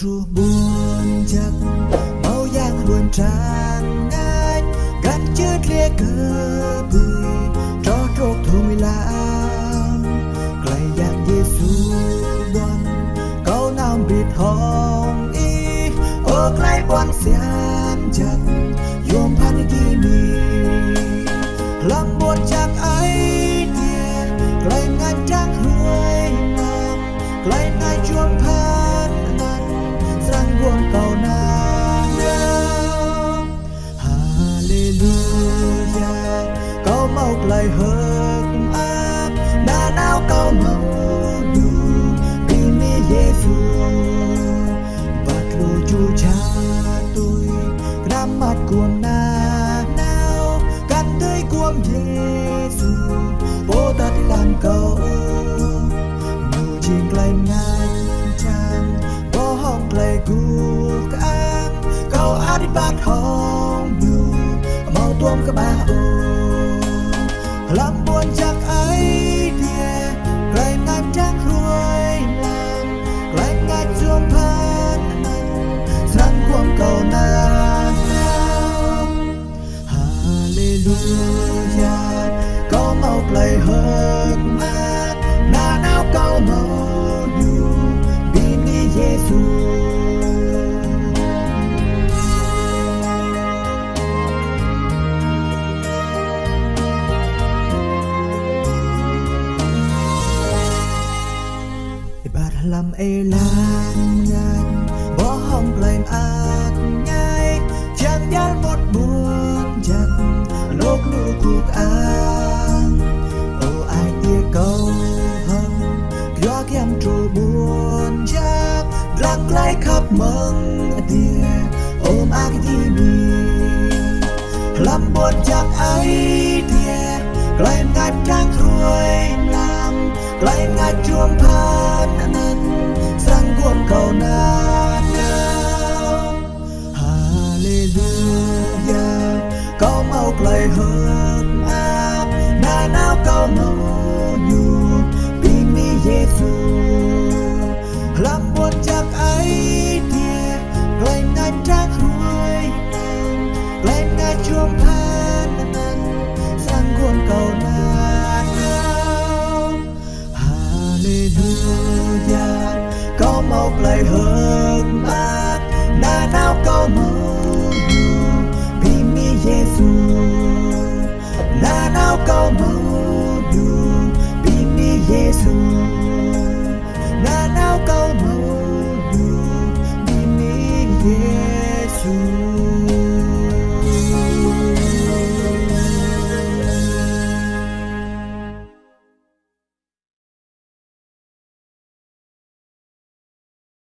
ru buồn giặc màu giang luôn tràn ngát, gắn chết lê cờ bùi, cho trốt thu mi lãng lại giang giê xu bon câu nam biệt hồng y, ước lại bon xian giặc dù cha tôi nắm mặt cuồng na nao cắn tươi cuồng Giêsu ta đi làm cầu nhiều chim lại ngang trang bố hong lại cuộc an câu át bát hong nhiều mau tuôm các ba ô lắm Ibarat lam elan ngan Bỏ hong lời ác nhai Chẳng dal một buồn chặt Lúc nụ cuộc an Ô ai tia câu hâm Gió kem trụ buồn chắc Lặng lại khắp mừng tia Ôm ác đi mi Làm buồn chắc ấy tia Lại ngạt trang khuôi hơn áp, Na nào câu mộc nhu Bini Giêsu Làm buồn chắc ấy tia Lại ngạt trang khuôi nàng Lại chuông phan Sang cuồng cầu na Hallelujah có mộc lời hơn through